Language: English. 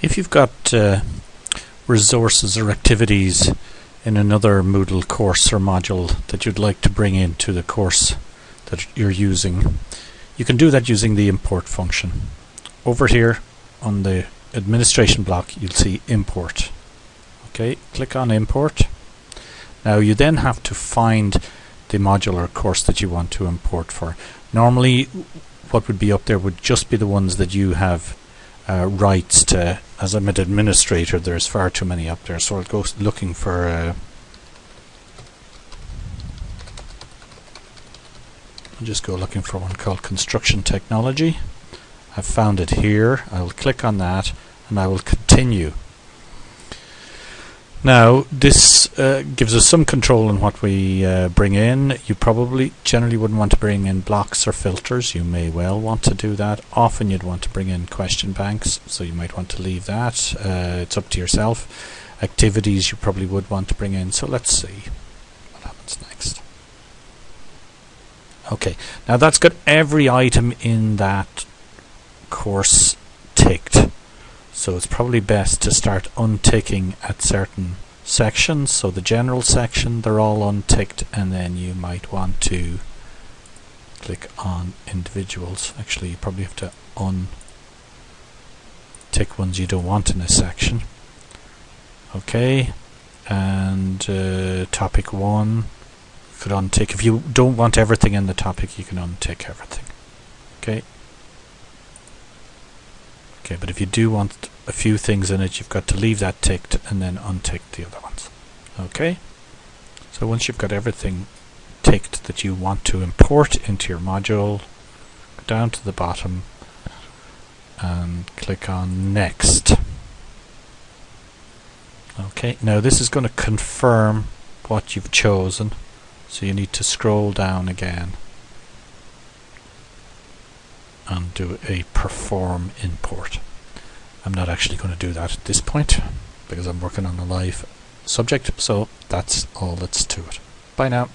If you've got uh, resources or activities in another Moodle course or module that you'd like to bring into the course that you're using, you can do that using the import function. Over here on the administration block you'll see import. Okay, click on import. Now you then have to find the module or course that you want to import for. Normally what would be up there would just be the ones that you have uh, rights to. As I'm an administrator, there's far too many up there, so I'll go looking for. Uh, I'll just go looking for one called construction technology. I've found it here. I will click on that, and I will continue. Now, this uh, gives us some control on what we uh, bring in. You probably generally wouldn't want to bring in blocks or filters. You may well want to do that. Often you'd want to bring in question banks, so you might want to leave that. Uh, it's up to yourself. Activities you probably would want to bring in. So let's see what happens next. Okay, now that's got every item in that course ticked. So it's probably best to start unticking at certain sections. So the general section, they're all unticked and then you might want to click on individuals. Actually, you probably have to untick ones you don't want in a section. Okay, and uh, topic one could untick. If you don't want everything in the topic, you can untick everything. Okay. Okay, but if you do want a few things in it, you've got to leave that ticked and then untick the other ones. Okay? So once you've got everything ticked that you want to import into your module, go down to the bottom and click on Next. Okay, now this is going to confirm what you've chosen, so you need to scroll down again and do a perform import. I'm not actually going to do that at this point because I'm working on a live subject, so that's all that's to it. Bye now.